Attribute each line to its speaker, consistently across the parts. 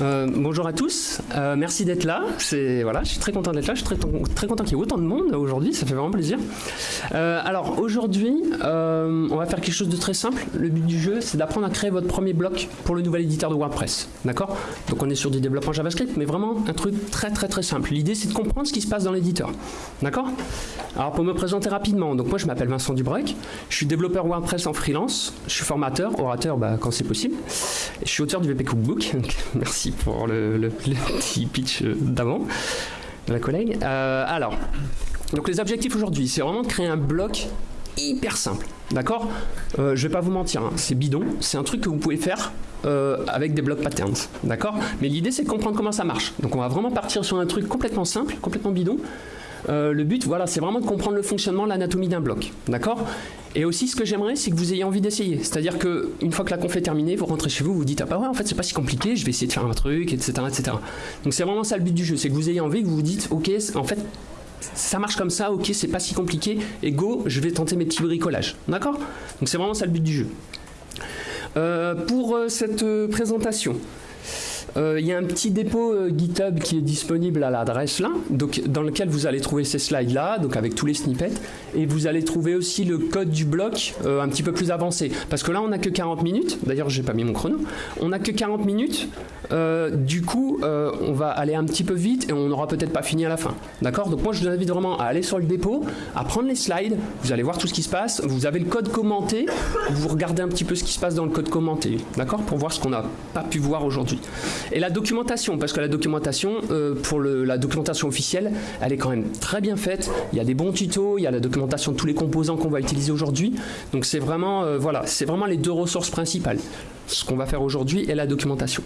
Speaker 1: Euh, bonjour à tous, euh, merci d'être là. Voilà, je suis très content d'être là. Je suis très, très content qu'il y ait autant de monde aujourd'hui. Ça fait vraiment plaisir. Euh, alors aujourd'hui, on va faire quelque chose de très simple. Le but du jeu, c'est d'apprendre à créer votre premier bloc pour le nouvel éditeur de WordPress. D'accord? Donc on est sur du développement JavaScript, mais vraiment un truc très très très simple. L'idée, c'est de comprendre ce qui se passe dans l'éditeur. D'accord? Alors pour me présenter rapidement, donc moi je m'appelle Vincent Dubrec. Je suis développeur WordPress en freelance. Je suis formateur, orateur bah, quand c'est possible. je suis auteur du VP Cookbook. Merci pour le, petit pitch euh, d'avant de la collègue. Euh, alors, donc les objectifs aujourd'hui, c'est vraiment de créer un bloc hyper simple. D'accord? Euh, Je vais pas vous mentir, hein, c'est bidon. C'est un truc que vous pouvez faire avec des blocs patterns. D'accord? Mais l'idée, c'est de comprendre comment ça marche. Donc, on va vraiment partir sur un truc complètement simple, complètement bidon. Le but, voilà, c'est vraiment de comprendre le fonctionnement, l'anatomie d'un bloc. D'accord? Et aussi, ce que j'aimerais, c'est que vous ayez envie d'essayer. C'est-à-dire qu'une fois que la conf est terminée, vous rentrez chez vous, vous dites Ah bah ouais, en fait, c'est pas si compliqué, je vais essayer de faire un truc, etc. etc. Donc, c'est vraiment ça le but du jeu c'est que vous ayez envie, que vous vous dites Ok, en fait, ça marche comme ça, ok, c'est pas si compliqué, et go, je vais tenter mes petits bricolages. D'accord? Donc, c'est vraiment ça le but du jeu. Euh, pour euh, cette euh, euh, il y a un petit dépôt euh, GitHub qui est disponible à l'adresse là, donc, dans lequel vous allez trouver ces slides là, donc avec tous les snippets, et vous allez trouver aussi le code du bloc euh, un petit peu plus avancé. Parce que là, on n'a que 40 minutes, d'ailleurs, j'ai pas mis mon chrono, on n'a que 40 minutes, du coup, on va aller un petit peu vite et on n'aura peut-être pas fini à la fin. D'accord? Donc, moi, je vous invite vraiment à aller sur le dépôt, à prendre les slides, vous allez voir tout ce qui se passe, vous avez le code commenté, vous regardez un petit peu ce qui se passe dans le code commenté, d'accord? Pour voir ce qu'on n'a pas pu voir aujourd'hui. Et la documentation, parce que la documentation, euh, pour la documentation officielle, elle est quand même très bien faite. Il y a des bons tutos, il y a la documentation de tous les composants qu'on va utiliser aujourd'hui. Donc c'est vraiment, euh, voilà, c'est vraiment les deux ressources principales. Ce qu'on va faire aujourd'hui est la documentation.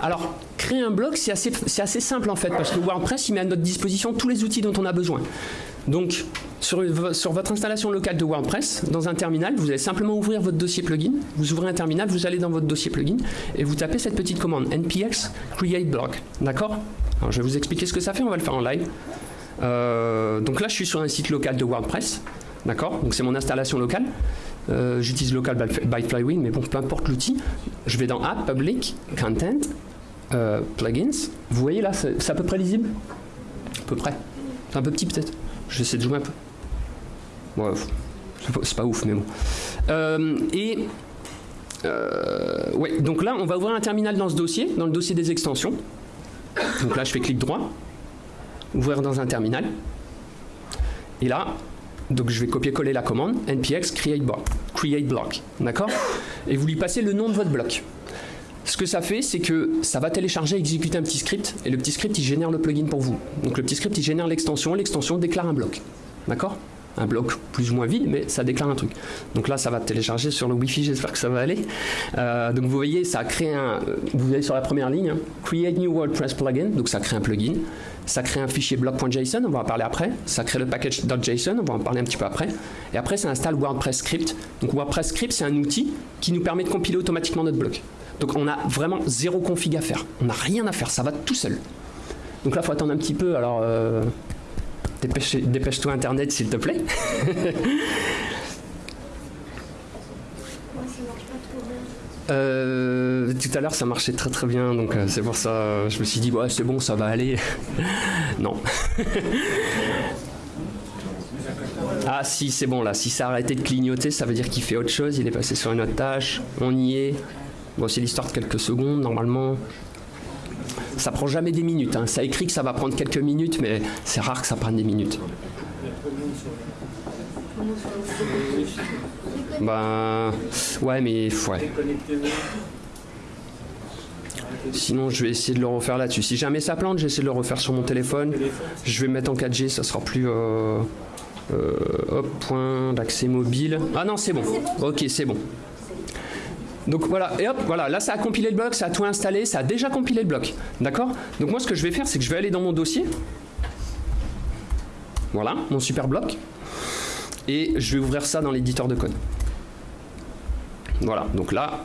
Speaker 1: Alors, créer un blog, c'est assez, assez, simple en fait, parce que WordPress, il met à notre disposition tous les outils dont on a besoin. Donc, sur, votre installation locale de WordPress, dans un terminal, vous allez simplement ouvrir votre dossier plugin. Vous ouvrez un terminal, vous allez dans votre dossier plugin et vous tapez cette petite commande npx create blog. D'accord je vais vous expliquer ce que ça fait, on va le faire en live. Euh, donc là, je suis sur un site local de WordPress. D'accord Donc, c'est mon installation locale. Euh, j'utilise local by Flywheel, mais bon, peu importe l'outil. Je vais dans App, Public, Content, euh, Plugins. Vous voyez là, c'est à peu près lisible? À peu près. C'est un peu petit peut-être. Je vais essayer de jouer un peu. Ouais, c'est pas ouf, mais bon. Euh, et euh, ouais, donc là, on va ouvrir un terminal dans ce dossier, dans le dossier des extensions. Donc là, je fais clic droit, ouvrir dans un terminal. Et là, donc je vais copier-coller la commande npx create block, create block, d'accord? Et vous lui passez le nom de votre bloc. Ce que ça fait, c'est que ça va télécharger, exécuter un petit script, et le petit script, il génère le plugin pour vous. Donc le petit script, il génère l'extension, l'extension déclare un bloc. D'accord? Un bloc plus ou moins vide, mais ça déclare un truc. Donc là, ça va télécharger sur le Wi-Fi, j'espère que ça va aller. Euh, donc vous voyez, ça a créé un... Vous voyez sur la première ligne, hein, Create New WordPress Plugin, donc ça crée un plugin. Ça crée un fichier bloc.json, on va en parler après. Ça crée le package.json, on va en parler un petit peu après. Et après, ça installe WordPress Script. Donc WordPress Script, c'est un outil qui nous permet de compiler automatiquement notre bloc. Donc on a vraiment zéro config à faire. On n'a rien à faire, ça va tout seul. Donc là, il faut attendre un petit peu. Alors, euh, dépêche-toi Internet, s'il te plaît. Euh, tout à l'heure ça marchait très très bien donc euh, c'est pour ça je me suis dit ouais c'est bon ça va aller. Non. Ah si c'est bon là. Si ça a arrêté de clignoter ça veut dire qu'il fait autre chose il est passé sur une autre tâche. On y est. Bon, c'est l'histoire de quelques secondes, normalement. Ça prend jamais des minutes. Hein. Ça écrit que ça va prendre quelques minutes, mais c'est rare que ça prenne des minutes. Ben, ouais, mais ouais. Sinon, je vais essayer de le refaire là-dessus. Si jamais ça plante, j'essaie de le refaire sur mon téléphone. Je vais mettre en 4G, ça sera plus. Euh, euh, hop, point d'accès mobile. Ah non, c'est bon. Ok, c'est bon. Donc voilà, et hop, voilà, là ça a compilé le bloc, ça a tout installé, ça a déjà compilé le bloc. D'accord? Donc moi ce que je vais faire, c'est que je vais aller dans mon dossier. Voilà, mon super bloc. Et je vais ouvrir ça dans l'éditeur de code. Voilà, donc là,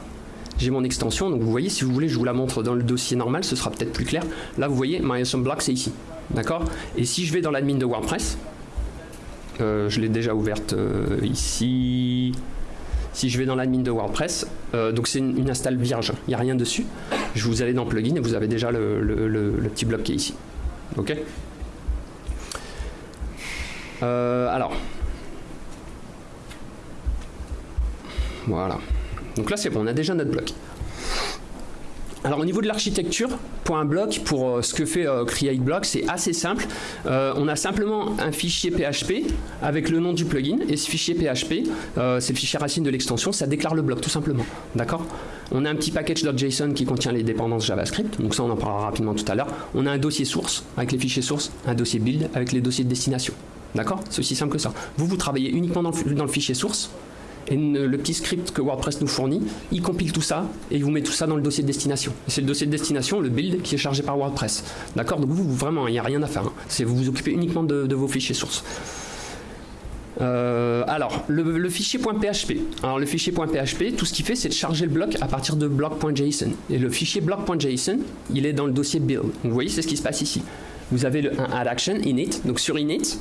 Speaker 1: j'ai mon extension. Donc vous voyez, si vous voulez, je vous la montre dans le dossier normal, ce sera peut-être plus clair. Là, vous voyez, my awesome c'est ici. D'accord? Et si je vais dans l'admin de WordPress, euh, je l'ai déjà ouverte euh, ici, si je vais dans l'admin de WordPress, euh, donc c'est une, install vierge, il n'y a rien dessus. je vous allez dans plugin et vous avez déjà le, petit bloc qui est ici. Ok Alors, voilà. Donc là, c'est bon, on a déjà notre bloc. Alors au niveau de l'architecture, pour un bloc, pour euh, ce que fait euh, CreateBlock, c'est assez simple. Euh, on a simplement un fichier PHP avec le nom du plugin, et ce fichier PHP, c'est le fichier racine de l'extension, ça déclare le bloc tout simplement. D'accord? On a un petit package.json qui contient les dépendances JavaScript, donc ça on en parlera rapidement tout à l'heure. On a un dossier source avec les fichiers source, un dossier build avec les dossiers de destination. D'accord? C'est aussi simple que ça. Vous, vous travaillez uniquement dans le fichier source, et le petit script que WordPress nous fournit, il compile tout ça et il vous met tout ça dans le dossier de destination. C'est le dossier de destination, le build, qui est chargé par WordPress. D'accord? Donc vous, vraiment, il n'y a rien à faire. Hein. C'est vous vous occupez uniquement de, vos fichiers sources. Euh, alors, le, fichier .php. Alors, le fichier .php, tout ce qu'il fait, c'est de charger le bloc à partir de block.json. Et le fichier block.json, il est dans le dossier build. Donc, vous voyez, c'est ce qui se passe ici. Vous avez le, un add action init. Donc, sur init,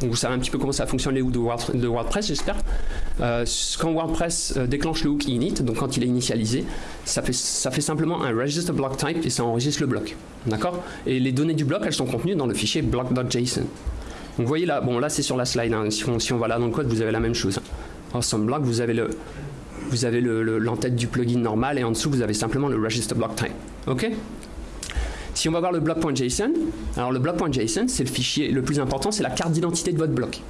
Speaker 1: vous savez un petit peu comment ça fonctionne les hooks de, WordPress, j'espère. Euh, quand WordPress euh, déclenche le hook init, donc quand il est initialisé, ça fait, simplement un register block type et ça enregistre le bloc. D'accord? Et les données du bloc, elles sont contenues dans le fichier block.json. Vous voyez là, bon là c'est sur la slide, hein. si, on, si, va là dans le code, vous avez la même chose. Awesome block, vous avez le vous avez l'entête le, du plugin normal et en dessous vous avez simplement le register block type. Ok? Si on va voir le bloc.json, alors le bloc.json, c'est le fichier le plus important, c'est la carte d'identité de votre bloc.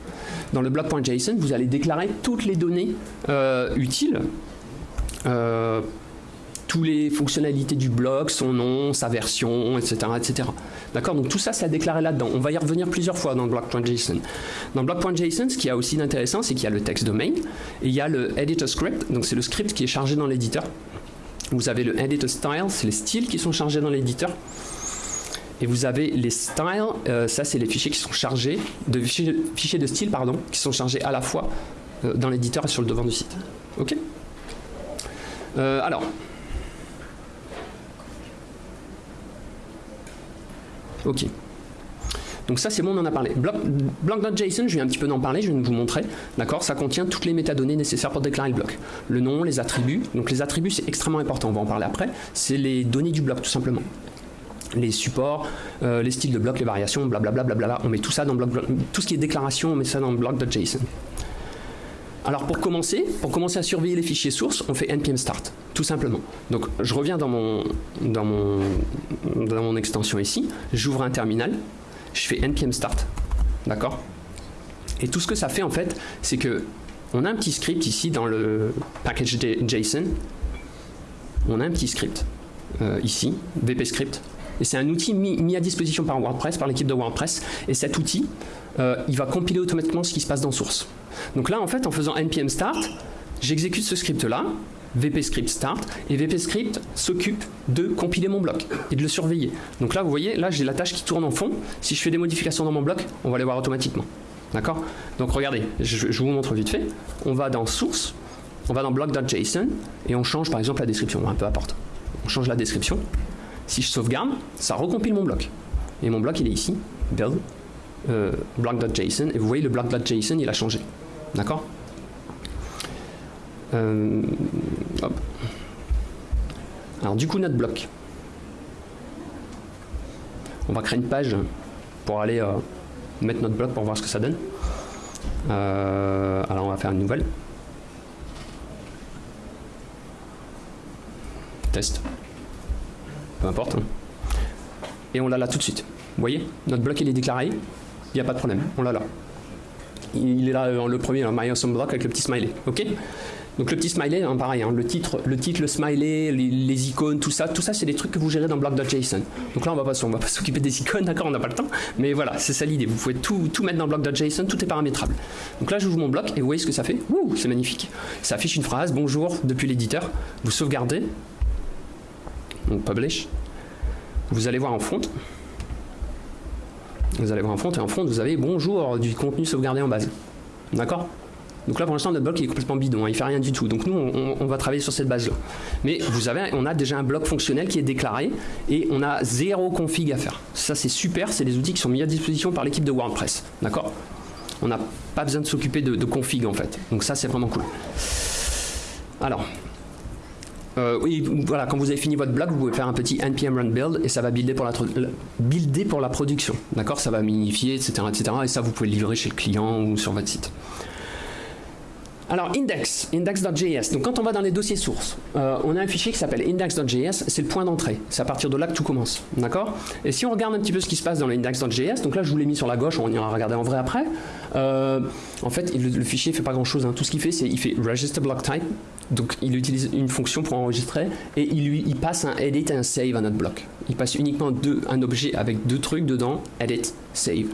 Speaker 1: Dans le bloc.json, vous allez déclarer toutes les données euh, utiles, euh, toutes les fonctionnalités du bloc, son nom, sa version, etc. etc. D'accord? Donc tout ça, c'est à déclarer là-dedans. On va y revenir plusieurs fois dans le bloc.json. Dans le bloc.json, ce qui y a aussi d'intéressant, c'est qu'il y a le texte domain et il y a le editor script, donc c'est le script qui est chargé dans l'éditeur. Vous avez le editor style, c'est les styles qui sont chargés dans l'éditeur. Et vous avez les styles, euh, ça c'est les fichiers qui sont chargés, de fichiers, de style pardon, qui sont chargés à la fois euh, dans l'éditeur et sur le devant du site. Ok? Euh, Alors. Ok. Donc ça c'est bon, on en a parlé. Block.json, je viens un petit peu d'en parler, je de vous montrer. D'accord? Ça contient toutes les métadonnées nécessaires pour déclarer le bloc. Le nom, les attributs. Donc les attributs c'est extrêmement important, on va en parler après. C'est les données du bloc tout simplement les supports, euh, les styles de bloc, les variations, blablabla, bla On met tout ça dans bloc, tout ce qui est déclaration, on met ça dans bloc.json. Alors pour commencer, pour commencer à surveiller les fichiers sources, on fait npm start, tout simplement. Donc je reviens dans mon, extension ici, j'ouvre un terminal, je fais npm start, d'accord? Et tout ce que ça fait en fait, c'est que on a un petit script ici dans le package JSON, on a un petit script euh, ici, vp script, et c'est un outil mis, à disposition par WordPress, par l'équipe de WordPress. Et cet outil, euh, il va compiler automatiquement ce qui se passe dans source. Donc là, en fait, en faisant npm start, j'exécute ce script-là, VP script start, et VP script s'occupe de compiler mon bloc et de le surveiller. Donc là, vous voyez, là, j'ai la tâche qui tourne en fond. Si je fais des modifications dans mon bloc, on va les voir automatiquement. D'accord? Donc regardez, je, vous montre vite fait. On va dans source, on va dans bloc.json et on change par exemple la description, un peu importe. On change la description. Si je sauvegarde, ça recompile mon bloc. Et mon bloc, il est ici, build, euh, block.json, et vous voyez le block.json, il a changé. D'accord euh, Alors du coup, notre bloc. On va créer une page pour aller euh, mettre notre bloc pour voir ce que ça donne. alors on va faire une nouvelle. Test peu importe. Hein. Et on l'a là tout de suite. Vous voyez Notre bloc il est déclaré, il n'y a pas de problème, on l'a là. Il est là euh, le premier, My Awesome Block avec le petit smiley. Ok donc le petit smiley, hein, pareil, hein, le titre, le titre, le smiley, les, icônes, tout ça, tout ça c'est des trucs que vous gérez dans block.json. Donc là on va pas, on va pas s'occuper des icônes, d'accord, on n'a pas le temps, mais voilà, c'est ça l'idée. Vous pouvez tout, mettre dans block.json, tout est paramétrable. Donc là j'ouvre mon bloc et vous voyez ce que ça fait? Ouh, c'est magnifique. Ça affiche une phrase, bonjour depuis l'éditeur. Vous sauvegardez, donc publish. Vous allez voir en front. Vous allez voir en front et en front vous avez bonjour du contenu sauvegardé en base. D'accord? Donc là, pour l'instant, notre bloc est complètement bidon, hein, il fait rien du tout. Donc nous, on, va travailler sur cette base-là. Mais vous avez, on a déjà un bloc fonctionnel qui est déclaré et on a zéro config à faire. Ça, c'est super, c'est des outils qui sont mis à disposition par l'équipe de WordPress. D'accord? On n'a pas besoin de s'occuper de, de config en fait. Donc ça, c'est vraiment cool. Alors, Euh, oui, voilà, quand vous avez fini votre bloc, vous pouvez faire un petit npm run build et ça va builder pour la, builder pour la production. D'accord? Ça va minifier, etc., etc. Et ça, vous pouvez le livrer chez le client ou sur votre site. Alors, index, index.js. Donc, quand on va dans les dossiers sources, euh, on a un fichier qui s'appelle index.js, c'est le point d'entrée. C'est à partir de là que tout commence. D'accord? Et si on regarde un petit peu ce qui se passe dans l'index.js, donc là, je vous l'ai mis sur la gauche, on ira regarder en vrai après. Euh, en fait, le, fichier ne fait pas grand chose. Hein. Tout ce qu'il fait, c'est il fait register block type. Donc, il utilise une fonction pour enregistrer et il, lui, passe un edit et un save à notre bloc. Il passe uniquement un objet avec deux trucs dedans edit, save.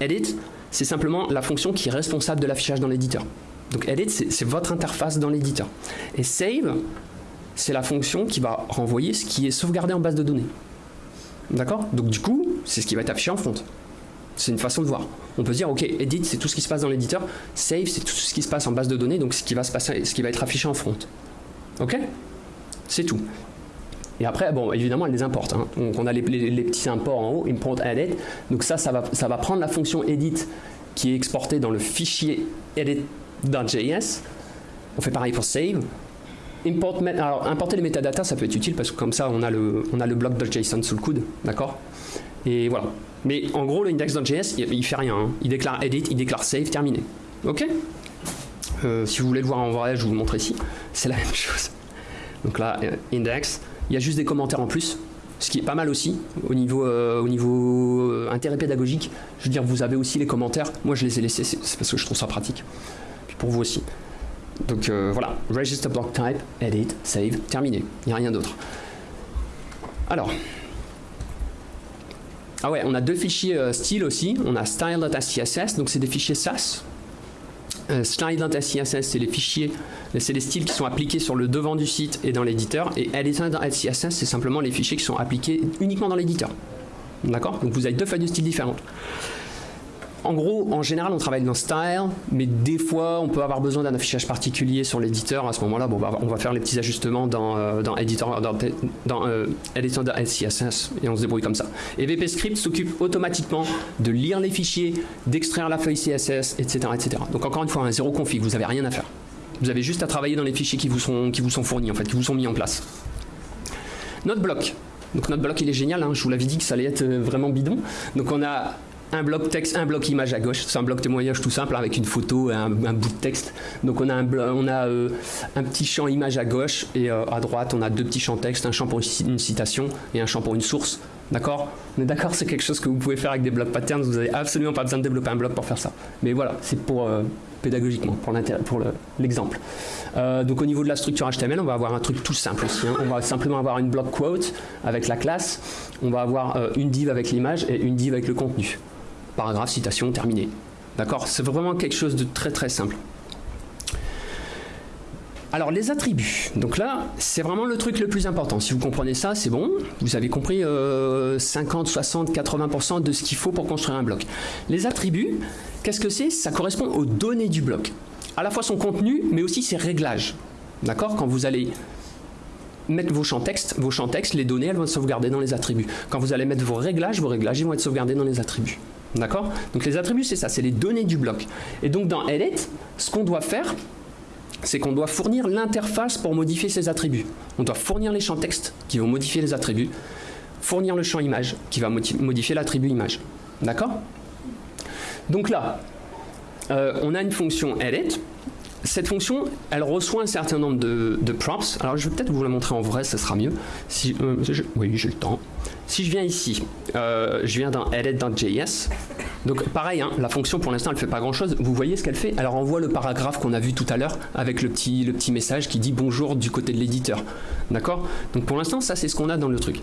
Speaker 1: Edit, c'est simplement la fonction qui est responsable de l'affichage dans l'éditeur. Donc edit, c'est votre interface dans l'éditeur. Et save, c'est la fonction qui va renvoyer ce qui est sauvegardé en base de données. D'accord? Donc du coup, c'est ce qui va être affiché en front. C'est une façon de voir. On peut dire, ok, edit, c'est tout ce qui se passe dans l'éditeur. Save, c'est tout ce qui se passe en base de données, donc ce qui va, se passer, ce qui va être affiché en front. Ok? C'est tout. Et après, bon, évidemment, elle les importe. Hein. Donc on a les, petits imports en haut, import, edit. Donc ça, ça va, ça va prendre la fonction edit qui est exportée dans le fichier edit dans JS. On fait pareil pour save. Importer les métadatas, ça peut être utile parce que comme ça, on a le, on a le bloc .json sous le coude, d'accord? Et voilà. Mais en gros, l'index.js, il, il fait rien. Hein. Il déclare edit, il déclare save, terminé. Ok? Euh, Si vous voulez le voir en vrai, je vous le montre ici. C'est la même chose. Donc là, euh, index. Il y a juste des commentaires en plus, ce qui est pas mal aussi au niveau, euh, au niveau intérêt pédagogique. Je veux dire, vous avez aussi les commentaires. Moi, je les ai laissés, c'est parce que je trouve ça pratique pour vous aussi. Donc euh, voilà, register block type, edit, save, terminé. Il n'y a rien d'autre. Alors, ah ouais, on a deux fichiers euh, style aussi. On a style.scss, donc c'est des fichiers SAS. Euh, style.scss, c'est les fichiers, c'est les styles qui sont appliqués sur le devant du site et dans l'éditeur. Et editor.scss, c'est simplement les fichiers qui sont appliqués uniquement dans l'éditeur. D'accord? Donc vous avez deux feuilles de style différentes en gros, en général, on travaille dans Style, mais des fois, on peut avoir besoin d'un affichage particulier sur l'éditeur. À ce moment-là, bah, on va faire les petits ajustements dans, euh, dans Editor, dans, dans euh, Editor CSS et on se débrouille comme ça. Et VP Script s'occupe automatiquement de lire les fichiers, d'extraire la feuille CSS, etc., etc. Donc encore une fois, un zéro config, vous n'avez rien à faire. Vous avez juste à travailler dans les fichiers qui vous sont, qui vous sont fournis, en fait, qui vous sont mis en place. Notre bloc. Donc notre bloc il est génial, hein. je vous l'avais dit que ça allait être euh, vraiment bidon. Donc on a un bloc texte, un bloc image à gauche. C'est un bloc témoignage tout simple avec une photo et un, bout de texte. Donc on a, un, on a euh, un petit champ image à gauche et euh, à droite on a deux petits champs texte, un champ pour une, citation et un champ pour une source. D'accord? On est d'accord, c'est quelque chose que vous pouvez faire avec des blocs patterns. Vous n'avez absolument pas besoin de développer un bloc pour faire ça. Mais voilà, c'est pour euh, pédagogiquement, pour l'exemple. donc au niveau de la structure HTML, on va avoir un truc tout simple aussi. Hein. On va simplement avoir une bloc quote avec la classe. On va avoir une div avec l'image et une div avec le contenu paragraphe, citation, terminé. D'accord? C'est vraiment quelque chose de très très simple. Alors les attributs, donc là c'est vraiment le truc le plus important. Si vous comprenez ça, c'est bon, vous avez compris 50, 60, 80% de ce qu'il faut pour construire un bloc. Les attributs, qu'est-ce que c'est? Ça correspond aux données du bloc. À la fois son contenu, mais aussi ses réglages. D'accord? Quand vous allez mettre vos champs texte, vos champs texte, les données elles vont être sauvegardées dans les attributs. Quand vous allez mettre vos réglages, vos réglages ils vont être sauvegardés dans les attributs. D'accord Donc les attributs, c'est ça, c'est les données du bloc. Et donc dans Edit, ce qu'on doit faire, c'est qu'on doit fournir l'interface pour modifier ces attributs. On doit fournir les champs texte qui vont modifier les attributs, fournir le champ image qui va modifier l'attribut image. D'accord Donc là, euh, on a une fonction edit. Cette fonction, elle reçoit un certain nombre de, props. Alors je vais peut-être vous la montrer en vrai, ça sera mieux. Euh, oui, j'ai le temps. Si je viens ici, euh, je viens dans edit.js, donc pareil, hein, la fonction pour l'instant elle fait pas grand chose. Vous voyez ce qu'elle fait? Elle renvoie le paragraphe qu'on a vu tout à l'heure avec le petit, le petit message qui dit bonjour du côté de l'éditeur. D'accord? Donc pour l'instant ça c'est ce qu'on a dans le truc.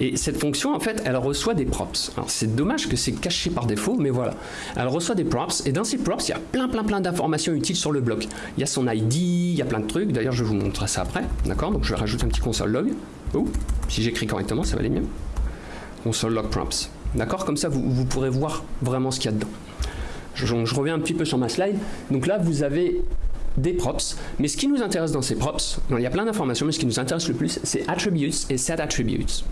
Speaker 1: Et cette fonction en fait elle reçoit des props. Alors c'est dommage que c'est caché par défaut, mais voilà. Elle reçoit des props et dans ces props il y a plein plein plein d'informations utiles sur le bloc. Il y a son ID, il y a plein de trucs. D'ailleurs je vous montrer ça après. D'accord? Donc je vais rajouter un petit console log. Oh, si j'écris correctement ça va aller mieux console log props. D'accord? Comme ça, vous, pourrez voir vraiment ce qu'il y a dedans. Je, reviens un petit peu sur ma slide. Donc là, vous avez des props. Mais ce qui nous intéresse dans ces props, il y a plein d'informations, mais ce qui nous intéresse le plus, c'est attributes et set attributes.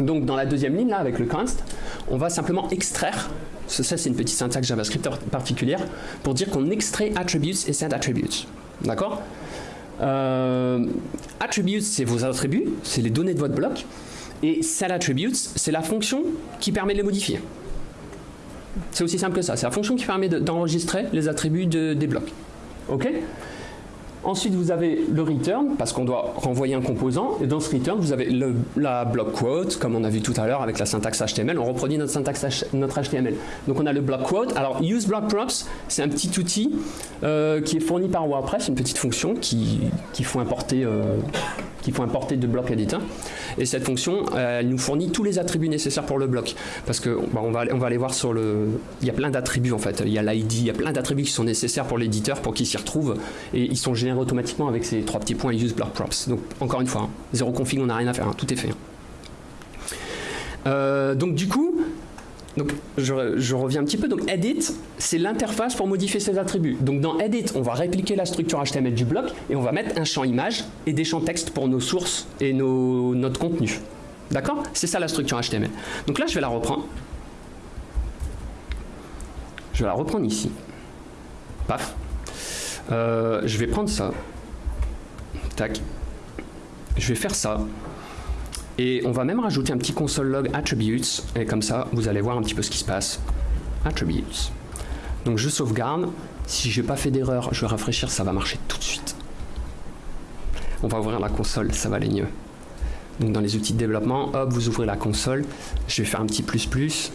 Speaker 1: Donc dans la deuxième ligne, là, avec le const, on va simplement extraire, ça c'est une petite syntaxe JavaScript particulière, pour dire qu'on extrait attributes et set attributes. D'accord? Euh, attributes, c'est vos attributs, c'est les données de votre bloc. Et set attributes, c'est la fonction qui permet de les modifier. C'est aussi simple que ça. C'est la fonction qui permet d'enregistrer les attributs des blocs. OK? Ensuite, vous avez le return, parce qu'on doit renvoyer un composant. Et dans ce return, vous avez la block quote, comme on a vu tout à l'heure avec la syntaxe HTML. On reproduit notre syntaxe notre HTML. Donc on a le block quote. Alors, use block props, c'est un petit outil euh, qui est fourni par WordPress, une petite fonction qu'il qui faut importer, euh, qu'il faut importer de bloc editor. Et cette fonction, elle nous fournit tous les attributs nécessaires pour le bloc. Parce que bah, on, va, on va aller voir sur le... Il y a plein d'attributs en fait. Il y a l'ID, il y a plein d'attributs qui sont nécessaires pour l'éditeur pour qu'il s'y retrouve. Et ils sont générés automatiquement avec ces trois petits points use block props. Donc encore une fois, hein, zéro config, on n'a rien à faire, hein, tout est fait. Hein. Euh, donc du coup, donc, je, reviens un petit peu. Donc, edit, c'est l'interface pour modifier ces attributs. Donc, dans edit, on va répliquer la structure HTML du bloc et on va mettre un champ image et des champs texte pour nos sources et notre contenu. D'accord? C'est ça la structure HTML. Donc là, je vais la reprendre. Je vais la reprendre ici. Paf. Euh, je vais prendre ça. Tac. Je vais faire ça. Et on va même rajouter un petit console log attributes, et comme ça, vous allez voir un petit peu ce qui se passe. Attributes. Donc je sauvegarde. Si j'ai pas fait d'erreur, je vais rafraîchir, ça va marcher tout de suite. On va ouvrir la console, ça va aller mieux. Donc dans les outils de développement, hop, vous ouvrez la console. Je vais faire un petit plus plus.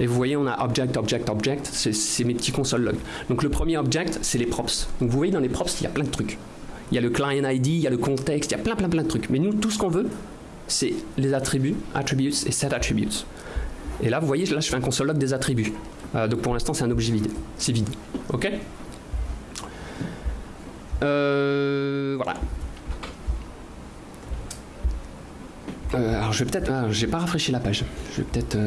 Speaker 1: Et vous voyez, on a object, object, object. C'est mes petits console logs. Donc le premier object, c'est les props. Donc vous voyez, dans les props, il y a plein de trucs. Il y a le client ID, il y a le contexte, il y a plein, plein, plein de trucs. Mais nous, tout ce qu'on veut, c'est les attributs, attributes et set attributes. Et là, vous voyez, là, je fais un console log des attributs. Euh, donc pour l'instant, c'est un objet vide. C'est vide. OK euh, Voilà. Euh, alors je vais peut-être, ah, j'ai pas rafraîchi la page. Je vais peut-être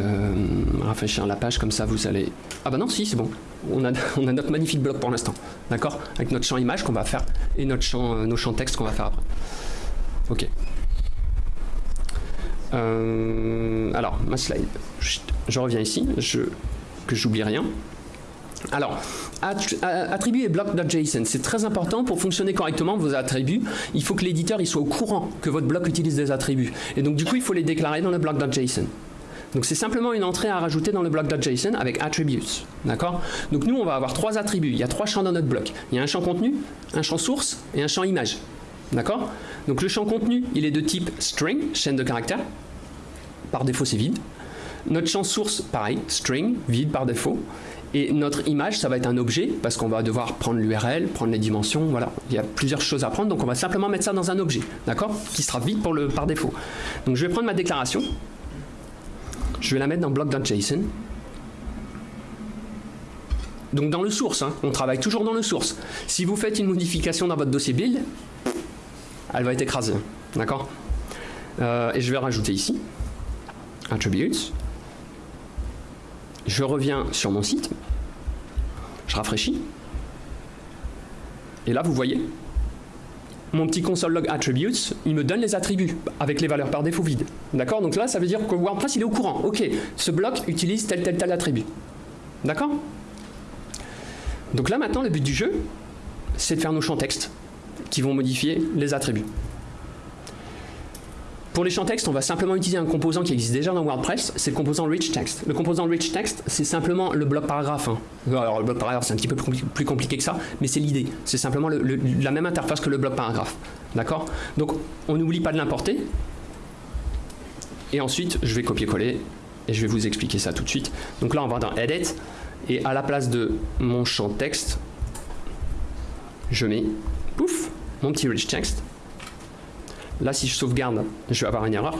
Speaker 1: rafraîchir la page comme ça vous allez. Ah bah non si c'est bon. On a, on a notre magnifique bloc pour l'instant, d'accord? Avec notre champ image qu'on va faire et notre champ, nos champs texte qu'on va faire après. Ok. Euh, alors, ma slide. Je reviens ici, je, que j'oublie rien. Alors, attributs et bloc.json, c'est très important pour fonctionner correctement vos attributs. Il faut que l'éditeur soit au courant que votre bloc utilise des attributs. Et donc, du coup, il faut les déclarer dans le bloc.json. Donc, c'est simplement une entrée à rajouter dans le bloc.json avec attributes. D'accord? Donc, nous, on va avoir trois attributs. Il y a trois champs dans notre bloc. Il y a un champ contenu, un champ source et un champ image. D'accord? Donc le champ contenu, il est de type string, chaîne de caractères. Par défaut, c'est vide. Notre champ source, pareil, string, vide par défaut. Et notre image, ça va être un objet, parce qu'on va devoir prendre l'URL, prendre les dimensions, voilà. Il y a plusieurs choses à prendre, donc on va simplement mettre ça dans un objet, d'accord? Qui sera vide le, par défaut. Donc je vais prendre ma déclaration. Je vais la mettre dans bloc.json. Donc dans le source, hein. on travaille toujours dans le source. Si vous faites une modification dans votre dossier build, elle va être écrasée. D'accord? Euh, Et je vais rajouter ici attributes. Je reviens sur mon site. Je rafraîchis. Et là, vous voyez, mon petit console log attributes, il me donne les attributs avec les valeurs par défaut vides. D'accord? Donc là, ça veut dire que WordPress, il est au courant. Ok, ce bloc utilise tel, tel, tel attribut. D'accord? Donc là, maintenant, le but du jeu, c'est de faire nos champs texte qui vont modifier les attributs. Pour les champs texte, on va simplement utiliser un composant qui existe déjà dans WordPress, c'est le composant rich text. Le composant rich text, c'est simplement le bloc paragraphe. Hein. Alors le bloc paragraphe, c'est un petit peu plus compliqué que ça, mais c'est l'idée. C'est simplement la même interface que le bloc paragraphe. D'accord? Donc on n'oublie pas de l'importer. Et ensuite, je vais copier-coller et je vais vous expliquer ça tout de suite. Donc là, on va dans Edit et à la place de mon champ texte, je mets, pouf, mon petit rich text. Là, si je sauvegarde, je vais avoir une erreur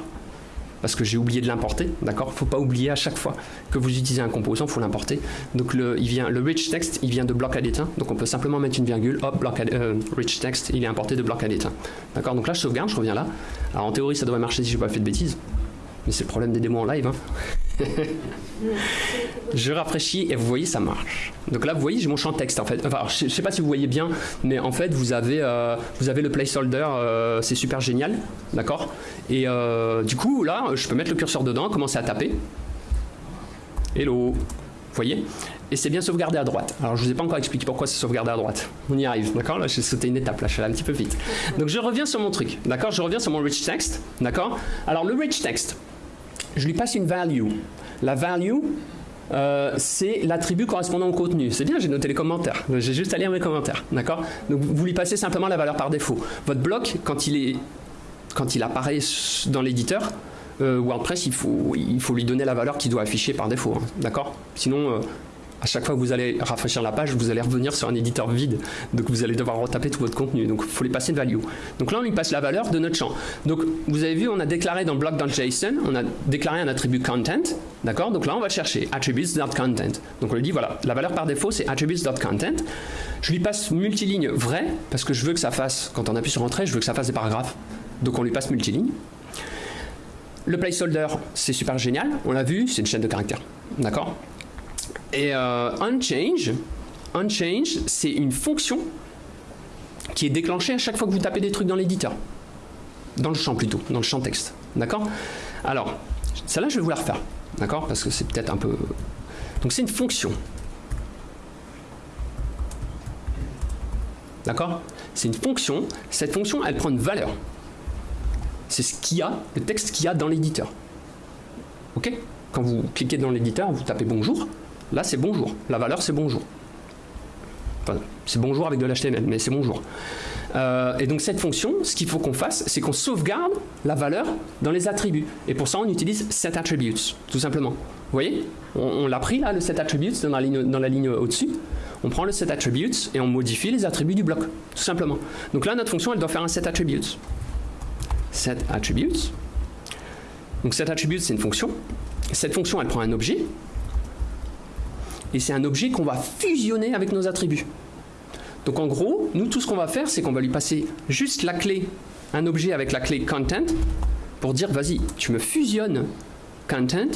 Speaker 1: parce que j'ai oublié de l'importer, d'accord? Faut pas oublier à chaque fois que vous utilisez un composant, faut l'importer. Donc le, il vient, le rich text, il vient de bloc edit, donc on peut simplement mettre une virgule, hop, bloc euh, rich text, il est importé de bloc edit, d'accord? Donc là, je sauvegarde, je reviens là. Alors en théorie, ça devrait marcher si j'ai pas fait de bêtises, mais c'est le problème des démos en live. Hein. je rafraîchis et vous voyez, ça marche. Donc là, vous voyez, j'ai mon champ texte en fait. Enfin, je ne sais pas si vous voyez bien, mais en fait, vous avez, euh, vous avez le placeholder, euh, c'est super génial, d'accord? Et euh, du coup, là, je peux mettre le curseur dedans, commencer à taper. Hello, vous voyez? Et c'est bien sauvegardé à droite. Alors je vous ai pas encore expliqué pourquoi c'est sauvegardé à droite. On y arrive, d'accord? Là j'ai sauté une étape, là je suis allé un petit peu vite. Donc je reviens sur mon truc, d'accord? Je reviens sur mon rich text, d'accord? Alors le rich text, je lui passe une value. La value, euh, c'est l'attribut correspondant au contenu. C'est bien, j'ai noté les commentaires. J'ai juste à lire mes commentaires, d'accord? Donc vous lui passez simplement la valeur par défaut. Votre bloc, quand il, est, quand il apparaît dans l'éditeur, euh, WordPress, il faut, il faut lui donner la valeur qu'il doit afficher par défaut, hein, d'accord? Sinon, euh, à chaque fois que vous allez rafraîchir la page, vous allez revenir sur un éditeur vide. Donc vous allez devoir retaper tout votre contenu. Donc il faut lui passer une value. Donc là, on lui passe la valeur de notre champ. Donc vous avez vu, on a déclaré dans block.json, on a déclaré un attribut content. D'accord? Donc là, on va chercher attributes.content. Donc on lui dit, voilà, la valeur par défaut, c'est attributes.content. Je lui passe multiligne vrai, parce que je veux que ça fasse, quand on appuie sur entrée, je veux que ça fasse des paragraphes. Donc on lui passe multiligne. Le placeholder, c'est super génial. On l'a vu, c'est une chaîne de caractères. D'accord? Et euh, unchange, unchange c'est une fonction qui est déclenchée à chaque fois que vous tapez des trucs dans l'éditeur. Dans le champ plutôt, dans le champ texte. D'accord? Alors, celle-là, je vais vous la refaire. D'accord? Parce que c'est peut-être un peu... Donc c'est une fonction. D'accord? C'est une fonction. Cette fonction, elle prend une valeur. C'est ce qu'il y a, le texte qu'il y a dans l'éditeur. OK? Quand vous cliquez dans l'éditeur, vous tapez bonjour, Là, c'est bonjour. La valeur, c'est bonjour. Enfin, c'est bonjour avec de l'HTML, mais c'est bonjour. Euh, et donc cette fonction, ce qu'il faut qu'on fasse, c'est qu'on sauvegarde la valeur dans les attributs. Et pour ça, on utilise setAttributes, tout simplement. Vous voyez? On, l'a pris là, le setAttributes, dans la ligne, dans la ligne au-dessus. On prend le setAttributes et on modifie les attributs du bloc, tout simplement. Donc là, notre fonction, elle doit faire un setAttributes. SetAttributes. Donc setAttributes, c'est une fonction. Cette fonction, elle prend un objet, et c'est un objet qu'on va fusionner avec nos attributs. Donc en gros, nous tout ce qu'on va faire, c'est qu'on va lui passer juste la clé, un objet avec la clé content, pour dire vas-y, tu me fusionnes content,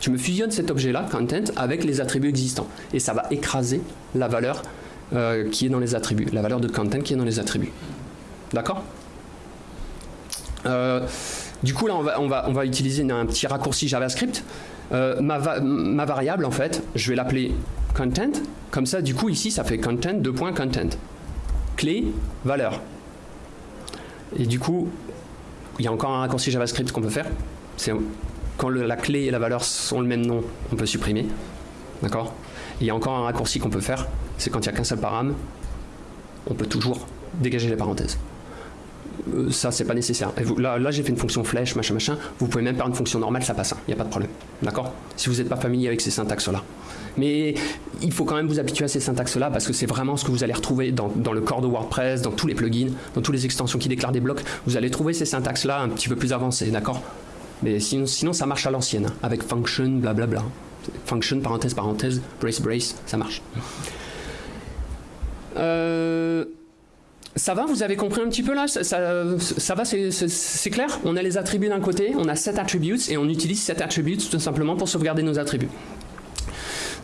Speaker 1: tu me fusionnes cet objet-là, content, avec les attributs existants. Et ça va écraser la valeur euh, qui est dans les attributs, la valeur de content qui est dans les attributs. D'accord? Euh, Du coup, là, on va, utiliser un petit raccourci JavaScript euh, ma, variable, en fait, je vais l'appeler content. Comme ça, du coup, ici, ça fait content, deux points, content. Clé, valeur. Et du coup, il y a encore un raccourci JavaScript qu'on peut faire. C'est quand la clé et la valeur sont le même nom, on peut supprimer. D'accord? Il y a encore un raccourci qu'on peut faire. C'est quand il n'y a qu'un seul param, on peut toujours dégager les parenthèses. Euh, ça c'est pas nécessaire. là, là j'ai fait une fonction flèche, machin, machin. Vous pouvez même faire une fonction normale, ça passe, il hein. n'y a pas de problème. D'accord? Si vous n'êtes pas familier avec ces syntaxes-là. Mais il faut quand même vous habituer à ces syntaxes-là parce que c'est vraiment ce que vous allez retrouver dans, le corps de WordPress, dans tous les plugins, dans toutes les extensions qui déclarent des blocs. Vous allez trouver ces syntaxes-là un petit peu plus avancées, d'accord? Mais sinon, sinon, ça marche à l'ancienne, hein, avec function, blablabla. Function, parenthèse, parenthèse, brace, brace, ça marche. Euh ça va, vous avez compris un petit peu là ça, va, c'est clair On a les attributs d'un côté, on a set attributes et on utilise set attributes tout simplement pour sauvegarder nos attributs.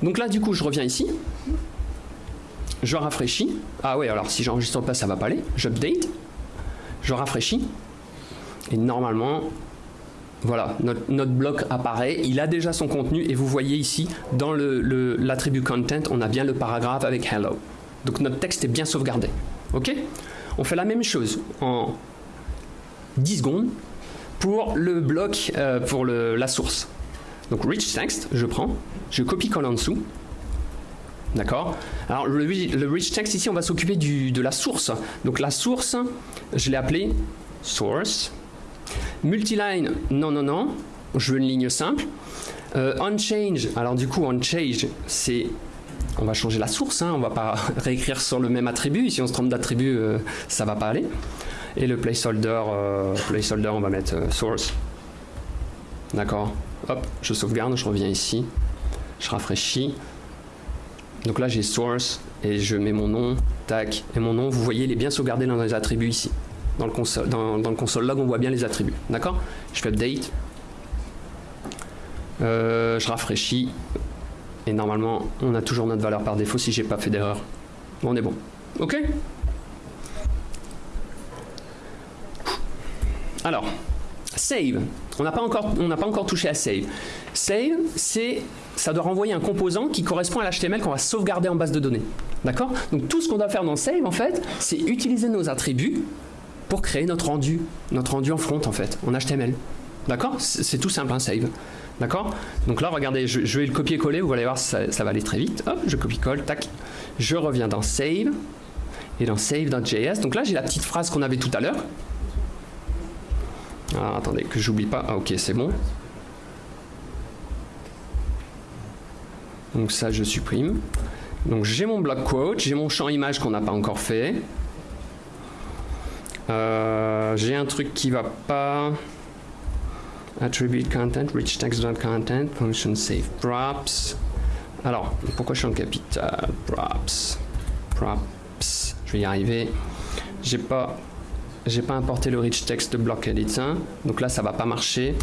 Speaker 1: Donc là, du coup, je reviens ici. Je rafraîchis. Ah ouais, alors si j'enregistre pas, ça va pas aller. J'update. Je rafraîchis. Et normalement, voilà, notre, bloc apparaît. Il a déjà son contenu et vous voyez ici, dans l'attribut content, on a bien le paragraphe avec hello. Donc notre texte est bien sauvegardé. Ok On fait la même chose en 10 secondes pour le bloc, euh, pour la source. Donc rich text, je prends, je copie-colle en dessous. D'accord Alors le, rich text ici, on va s'occuper de la source. Donc la source, je l'ai appelée source. Multiline, non, non, non. Je veux une ligne simple. Euh, unchange, alors du coup, unchange, c'est on va changer la source, hein, on va pas réécrire sur le même attribut, si on se trompe d'attribut, euh, ça va pas aller. Et le placeholder, euh, placeholder on va mettre euh, source. D'accord Hop, je sauvegarde, je reviens ici, je rafraîchis. Donc là j'ai source et je mets mon nom, tac, et mon nom, vous voyez, il est bien sauvegardé dans les attributs ici. Dans le console, dans, le console log, on voit bien les attributs. D'accord? Je fais update. je rafraîchis, et normalement, on a toujours notre valeur par défaut si j'ai pas fait d'erreur. on est bon. Ok? Alors, save. On n'a pas, encore, touché à save. Save, c'est, ça doit renvoyer un composant qui correspond à l'HTML qu'on va sauvegarder en base de données. D'accord? Donc tout ce qu'on doit faire dans Save, en fait, c'est utiliser nos attributs pour créer notre rendu, notre rendu en front, en fait, en HTML. D'accord C'est tout simple, un Save. D'accord Donc là, regardez, je, vais le copier-coller, vous allez voir, ça, ça va aller très vite. Hop, je copie-colle, tac. Je reviens dans Save et dans save.js. Donc là, j'ai la petite phrase qu'on avait tout à l'heure. Alors, attendez, que j'oublie pas. Ah, ok, c'est bon. Donc ça, je supprime. Donc j'ai mon block quote, j'ai mon champ image qu'on n'a pas encore fait. Euh, j'ai un truc qui va pas. Attribute content, rich text.content, function save props. Alors, pourquoi je suis en capital? Props. Props. Je vais y arriver. J'ai pas, j'ai pas importé le rich text block edit donc là ça va pas marcher.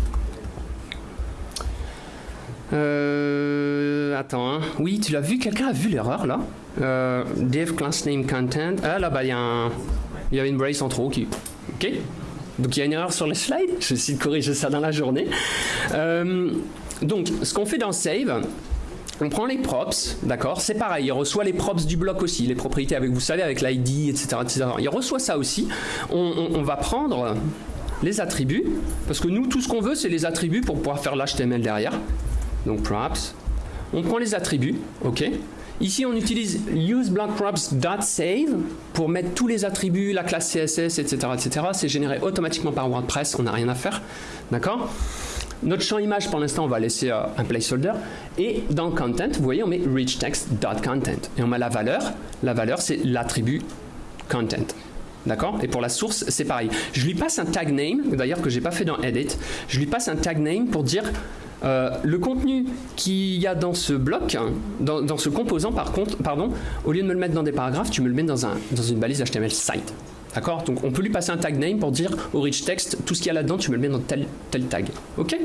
Speaker 1: Euh, attends, hein. oui, tu l'as vu, quelqu'un a vu l'erreur là? Euh, Div class name content. Ah là, bas il y a il y a une brace en trop qui, ok. Donc il y a une erreur sur les slides. Je vais essayer de corriger ça dans la journée. Euh, donc, ce qu'on fait dans save, on prend les props, d'accord? C'est pareil, il reçoit les props du bloc aussi, les propriétés avec, vous savez, avec l'ID, etc. Il reçoit ça aussi. On, va prendre les attributs, parce que nous, tout ce qu'on veut, c'est les attributs pour pouvoir faire l'HTML derrière. Donc props. On prend les attributs, ok? Ici, on utilise useBlockProps.save pour mettre tous les attributs, la classe CSS, etc., etc. C'est généré automatiquement par WordPress, on n'a rien à faire, d'accord? Notre champ image, pour l'instant, on va laisser euh, un placeholder. Et dans content, vous voyez, on met richText.content. Et on met la valeur. La valeur, c'est l'attribut content. D'accord? Et pour la source, c'est pareil. Je lui passe un tag name, d'ailleurs que j'ai pas fait dans edit. Je lui passe un tag name pour dire euh, le contenu qu'il y a dans ce bloc, dans, ce composant, par contre, pardon, au lieu de me le mettre dans des paragraphes, tu me le mets dans une balise HTML site. D'accord? Donc on peut lui passer un tag name pour dire au rich text, tout ce qu'il y a là-dedans, tu me le mets dans tel, tel tag. Ok?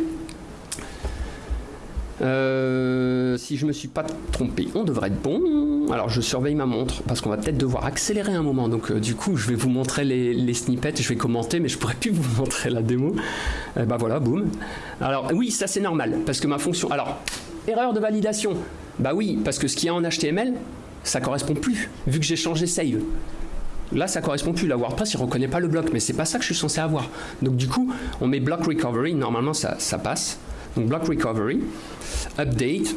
Speaker 1: Euh, si je me suis pas trompé, on devrait être bon. Alors je surveille ma montre parce qu'on va peut-être devoir accélérer un moment. Donc euh, du coup, je vais vous montrer les, snippets, je vais commenter, mais je pourrais plus vous montrer la démo. bah voilà, boum. Alors oui, ça c'est normal parce que ma fonction. Alors erreur de validation. Bah oui, parce que ce qu'il y a en HTML, ça correspond plus vu que j'ai changé save. Là, ça correspond plus. La WordPress, il reconnaît pas le bloc, mais c'est pas ça que je suis censé avoir. Donc du coup, on met block recovery. Normalement, ça passe. Donc block recovery, update.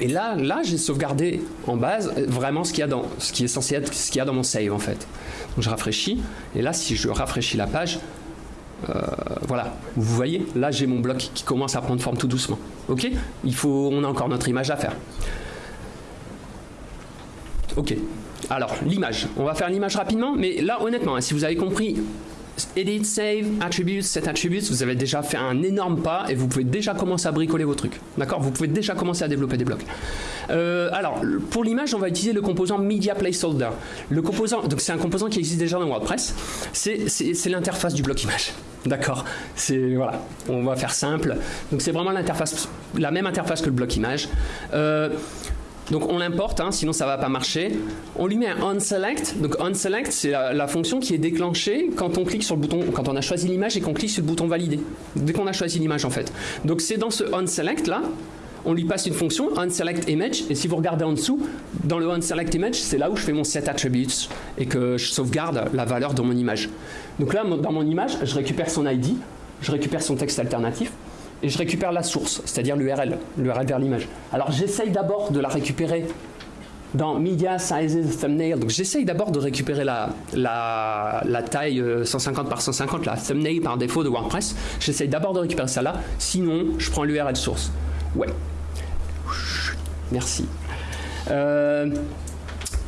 Speaker 1: Et là, là, j'ai sauvegardé en base vraiment ce qu'il y a dans, ce qui est censé être ce qu'il y a dans mon save en fait. Donc je rafraîchis. Et là, si je rafraîchis la page, euh, voilà, vous voyez, là j'ai mon bloc qui commence à prendre forme tout doucement. Ok? Il faut, on a encore notre image à faire. Ok. Alors, l'image. On va faire l'image rapidement, mais là, honnêtement, hein, si vous avez compris, Edit, Save, Attributes, Set Attributes, vous avez déjà fait un énorme pas et vous pouvez déjà commencer à bricoler vos trucs. D'accord? Vous pouvez déjà commencer à développer des blocs. Euh, alors, pour l'image, on va utiliser le composant Media Placeholder. Le composant, donc c'est un composant qui existe déjà dans WordPress. C'est l'interface du bloc image. D'accord? C'est voilà, on va faire simple. Donc c'est vraiment l'interface, la même interface que le bloc image. Euh, donc on l'importe, hein, sinon ça va pas marcher. On lui met un onSelect. Donc onSelect, c'est la, fonction qui est déclenchée quand on clique sur le bouton, quand on a choisi l'image et qu'on clique sur le bouton valider. Dès qu'on a choisi l'image en fait. Donc c'est dans ce onSelect là, on lui passe une fonction onSelectImage et si vous regardez en dessous, dans le onSelectImage, c'est là où je fais mon set attributes et que je sauvegarde la valeur de mon image. Donc là, dans mon image, je récupère son ID, je récupère son texte alternatif, et je récupère la source, c'est-à-dire l'URL, l'URL vers l'image. Alors j'essaye d'abord de la récupérer dans Media Sizes Thumbnail, donc j'essaye d'abord de récupérer la, la, taille 150 euh, par 150, la thumbnail par défaut de WordPress, j'essaye d'abord de récupérer ça là, sinon je prends l'URL source. Ouais. Merci. Euh,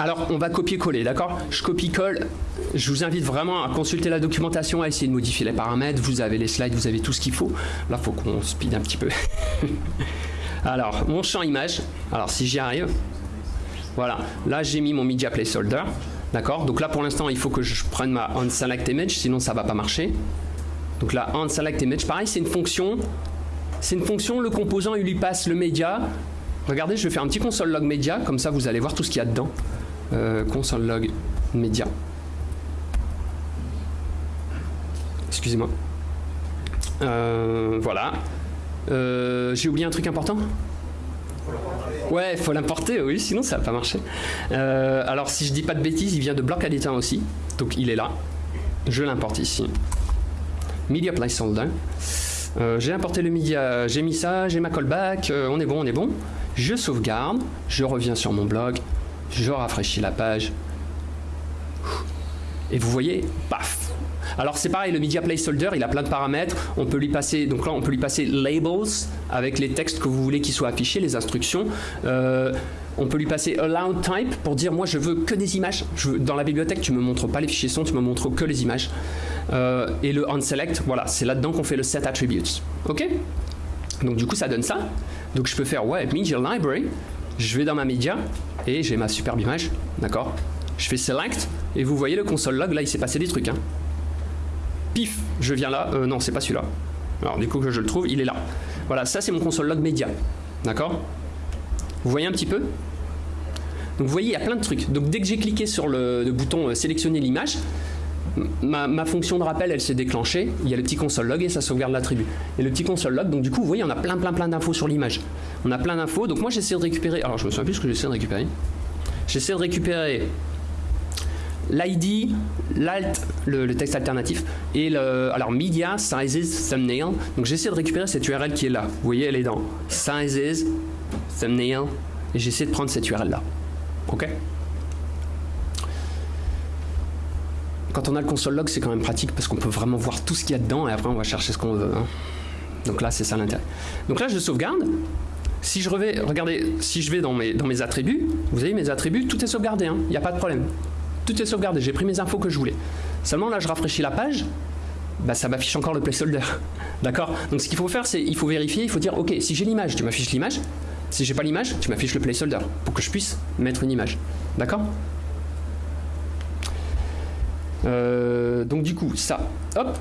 Speaker 1: alors, on va copier-coller, d'accord? Je copie-colle. Je vous invite vraiment à consulter la documentation, à essayer de modifier les paramètres. Vous avez les slides, vous avez tout ce qu'il faut. Là, il faut qu'on speed un petit peu. Alors, mon champ image. Alors, si j'y arrive. Voilà. Là, j'ai mis mon media placeholder. D'accord? Donc là, pour l'instant, il faut que je prenne ma onSelect image, sinon ça ne va pas marcher. Donc là, onSelect image, pareil, c'est une fonction. C'est une fonction, le composant, il lui passe le média. Regardez, je vais faire un petit console log média, comme ça vous allez voir tout ce qu'il y a dedans. Euh, console log média. Excusez-moi. Euh, voilà. Euh, J'ai oublié un truc important? Ouais, faut l'importer, oui, sinon ça va pas marcher. Alors si je dis pas de bêtises, il vient de Block Editor aussi, donc il est là. Je l'importe ici. Media Placeholder. Euh, j'ai importé le media, j'ai mis ça, j'ai ma callback, on est bon, on est bon. Je sauvegarde, je reviens sur mon blog, je rafraîchis la page. Et vous voyez, paf, alors c'est pareil, le media placeholder, il a plein de paramètres. On peut lui passer, donc là on peut lui passer labels avec les textes que vous voulez qu'ils soient affichés, les instructions. Euh, on peut lui passer allow type pour dire moi je veux que des images. dans la bibliothèque tu me montres pas les fichiers son, tu me montres que les images. Euh, et le onSelect, voilà, c'est là-dedans qu'on fait le set attributes. Ok? Donc du coup ça donne ça. Donc je peux faire ouais media library. Je vais dans ma media et j'ai ma superbe image, d'accord? Je fais select et vous voyez le console log là il s'est passé des trucs. Hein pif, je viens là, euh, non, c'est pas celui-là. Alors du coup que je le trouve, il est là. Voilà, ça c'est mon console log média. D'accord? Vous voyez un petit peu? Donc vous voyez, il y a plein de trucs. Donc dès que j'ai cliqué sur le, bouton euh, sélectionner l'image, ma, fonction de rappel elle s'est déclenchée, il y a le petit console log et ça sauvegarde l'attribut. Et le petit console log, donc du coup vous voyez on a plein plein plein d'infos sur l'image. On a plein d'infos, donc moi j'essaie de récupérer, alors je me souviens plus ce que j'essaie de récupérer. J'essaie de récupérer l'ID, l'alt, le, texte alternatif, et le, alors media, sizes, thumbnail. Donc j'essaie de récupérer cette URL qui est là. Vous voyez, elle est dans sizes, thumbnail, et j'essaie de prendre cette URL là. Ok? Quand on a le console log, c'est quand même pratique parce qu'on peut vraiment voir tout ce qu'il y a dedans et après on va chercher ce qu'on veut. Hein. Donc là, c'est ça l'intérêt. Donc là, je sauvegarde. Si je, revais, regardez, si je vais dans mes, attributs, vous avez mes attributs, tout est sauvegardé, hein. il n'y a pas de problème tout est sauvegardé, j'ai pris mes infos que je voulais. Seulement là, je rafraîchis la page, bah, ça m'affiche encore le placeholder. D'accord? Donc ce qu'il faut faire, c'est il faut vérifier, il faut dire, ok, si j'ai l'image, tu m'affiches l'image. Si j'ai pas l'image, tu m'affiches le placeholder pour que je puisse mettre une image. D'accord? Euh, Donc du coup, ça, hop.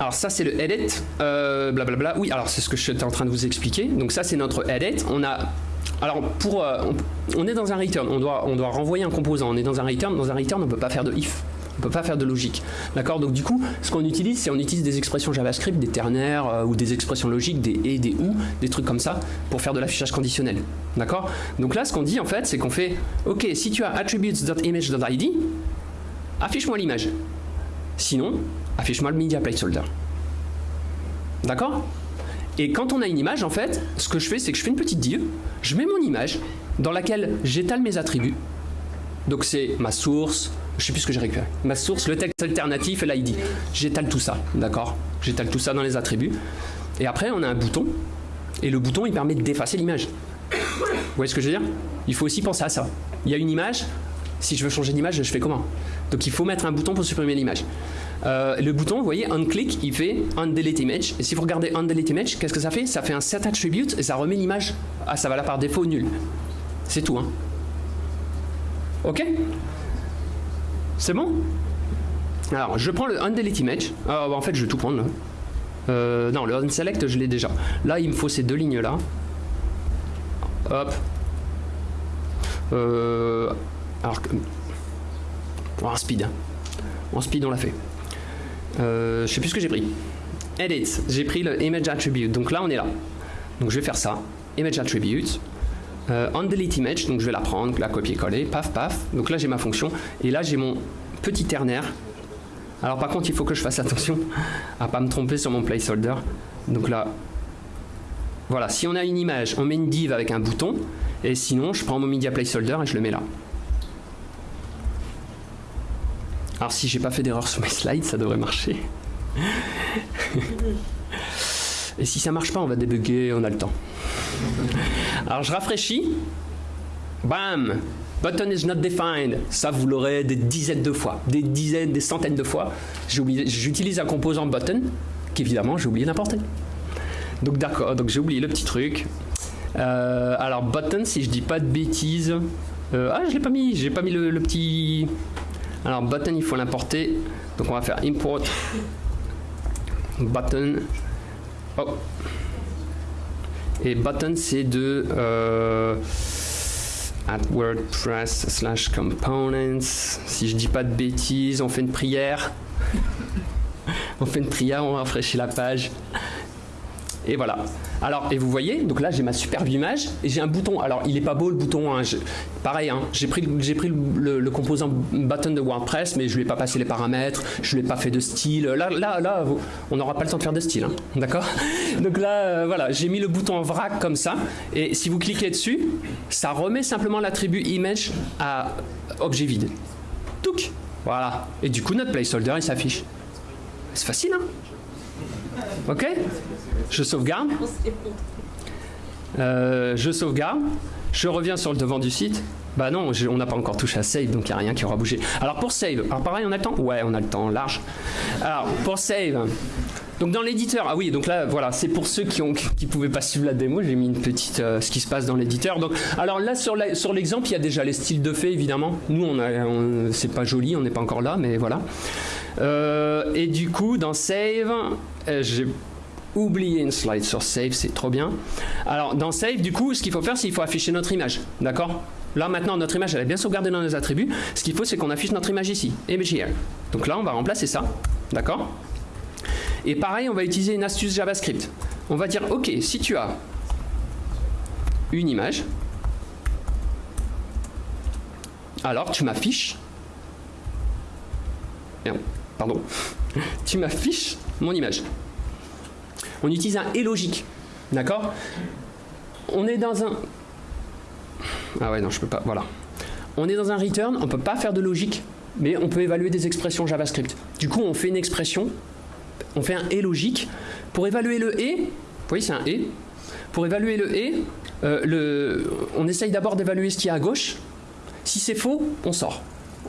Speaker 1: Alors ça c'est le edit, euh, blablabla. Oui, alors c'est ce que je suis en train de vous expliquer. Donc ça c'est notre edit. On a alors, pour, euh, est dans un return, on doit, on doit renvoyer un composant, on est dans un return, dans un return on ne peut pas faire de if, on ne peut pas faire de logique. D'accord? Donc du coup, ce qu'on utilise, c'est on utilise des expressions JavaScript, des ternaires euh, ou des expressions logiques, des et, des ou, des trucs comme ça, pour faire de l'affichage conditionnel. D'accord? Donc là, ce qu'on dit en fait, c'est qu'on fait, ok, si tu as attributes.image.id, affiche-moi l'image. Sinon, affiche-moi le media placeholder. D'accord? Et quand on a une image, en fait, ce que je fais, c'est que je fais une petite div, je mets mon image dans laquelle j'étale mes attributs. Donc c'est ma source, je sais plus ce que j'ai récupéré. Ma source, le texte alternatif et l'ID. J'étale tout ça, d'accord? J'étale tout ça dans les attributs. Et après, on a un bouton. Et le bouton, il permet d'effacer l'image. Vous voyez ce que je veux dire? Il faut aussi penser à ça. Il y a une image. Si je veux changer d'image, je fais comment? Donc il faut mettre un bouton pour supprimer l'image. Euh, le bouton, vous voyez, on click, il fait on delete image. Et si vous regardez on delete image, qu'est-ce que ça fait? Ça fait un set attribute et ça remet l'image. Ah, ça va là par défaut nul. C'est tout, hein. Ok? C'est bon? Alors, je prends le on delete image. Ah, bah, en fait, je vais tout prendre. Euh, non, le on select, je l'ai déjà. Là, il me faut ces deux lignes là. Hop. Euh, alors, un speed. Hein. En speed, on l'a fait. Euh, je sais plus ce que j'ai pris. Edit, j'ai pris le image attribute. Donc là, on est là. Donc je vais faire ça. Image attribute. Euh, delete image, donc je vais la prendre, la copier-coller, paf, paf. Donc là, j'ai ma fonction. Et là, j'ai mon petit ternaire. Alors par contre, il faut que je fasse attention à pas me tromper sur mon placeholder. Donc là, voilà, si on a une image, on met une div avec un bouton. Et sinon, je prends mon media placeholder et je le mets là. Alors si j'ai pas fait d'erreur sur mes slides, ça devrait marcher. Et si ça marche pas, on va débugger, on a le temps. Alors je rafraîchis. Bam Button is not defined. Ça, vous l'aurez des dizaines de fois, des dizaines, des centaines de fois. J'utilise un composant button qu'évidemment j'ai oublié d'importer. Donc d'accord, donc j'ai oublié le petit truc. Euh, alors button, si je dis pas de bêtises, euh, ah je l'ai pas mis, j'ai pas mis le petit alors button, il faut l'importer. Donc on va faire import button. Oh. Et button, c'est de euh, at WordPress slash components. Si je dis pas de bêtises, on fait une prière. on fait une prière, on rafraîchit la page. Et voilà. Alors, et vous voyez, donc là j'ai ma superbe image et j'ai un bouton. Alors, il est pas beau le bouton. Hein, pareil, hein, j'ai pris, le, composant button de WordPress, mais je lui ai pas passé les paramètres, je lui ai pas fait de style. Là, là, là, on n'aura pas le temps de faire de style, hein, d'accord? Donc là, euh, voilà, j'ai mis le bouton en vrac comme ça, et si vous cliquez dessus, ça remet simplement l'attribut image à objet vide. Touc, voilà. Et du coup, notre placeholder il s'affiche. C'est facile, hein? Ok? Je sauvegarde. Euh, je sauvegarde. Je reviens sur le devant du site. Bah non, on n'a pas encore touché à save, donc il n'y a rien qui aura bougé. Alors pour save, alors pareil, on a le temps? Ouais, on a le temps, large. Alors pour save, donc dans l'éditeur, ah oui, donc là, voilà, c'est pour ceux qui ne qui pouvaient pas suivre la démo, j'ai mis une petite, euh, ce qui se passe dans l'éditeur. Donc, alors là, sur l'exemple, il y a déjà les styles de fait, évidemment. Nous, on, a, c'est pas joli, on n'est pas encore là, mais voilà. Euh, et du coup, dans Save, j'ai oublié une slide sur Save, c'est trop bien. Alors, dans Save, du coup, ce qu'il faut faire, c'est qu'il faut afficher notre image. D'accord? Là, maintenant, notre image, elle est bien sauvegardée dans nos attributs. Ce qu'il faut, c'est qu'on affiche notre image ici, image. Donc là, on va remplacer ça. D'accord? Et pareil, on va utiliser une astuce JavaScript. On va dire, OK, si tu as une image, alors tu m'affiches pardon, tu m'affiches mon image. On utilise un et logique, d'accord? On est dans un... Ah ouais, non, je peux pas, voilà. On est dans un return, on peut pas faire de logique, mais on peut évaluer des expressions JavaScript. Du coup, on fait une expression, on fait un et logique. Pour évaluer le et, vous voyez, c'est un et. Pour évaluer le et, euh, on essaye d'abord d'évaluer ce qui est à gauche. Si c'est faux, on sort